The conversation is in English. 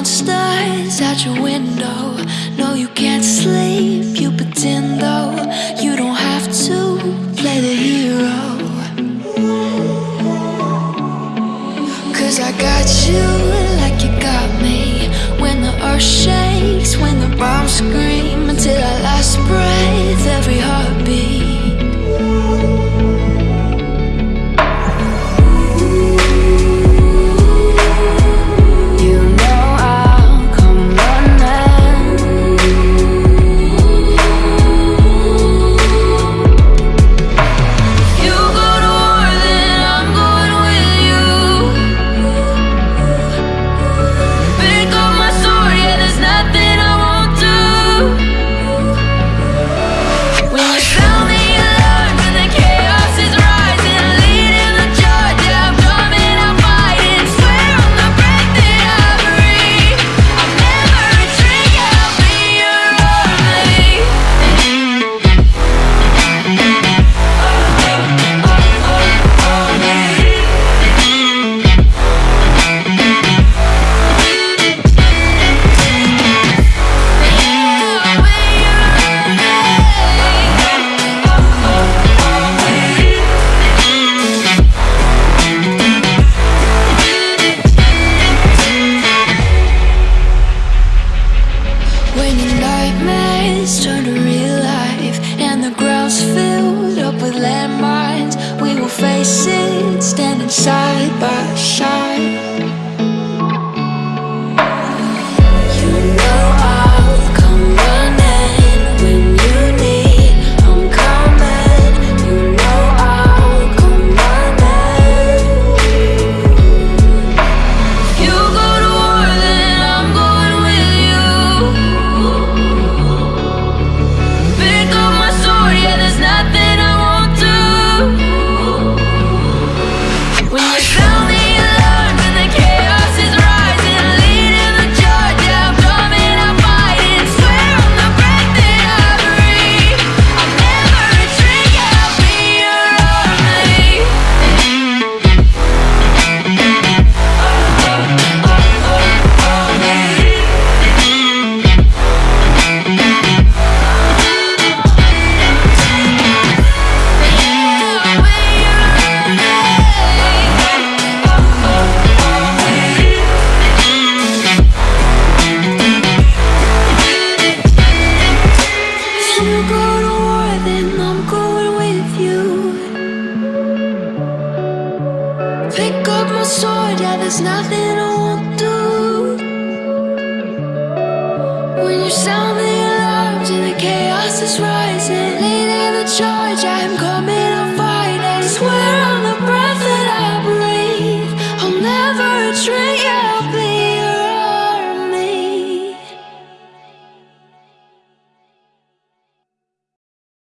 monsters at your window. No, you can't sleep, you pretend though. You don't have to play the hero. Cause I got you like you got me. When the earth shakes, when the bombs scream, until our last breath, every heartbeat. Nightmares turn to real life and the ground's filled up with landmines, we will face it standing side by side. Pick up my sword, yeah, there's nothing I won't do. When you sound the alarms and the chaos is rising Leading the charge, I am coming on fight I swear on the breath that I breathe. I'll never retreat.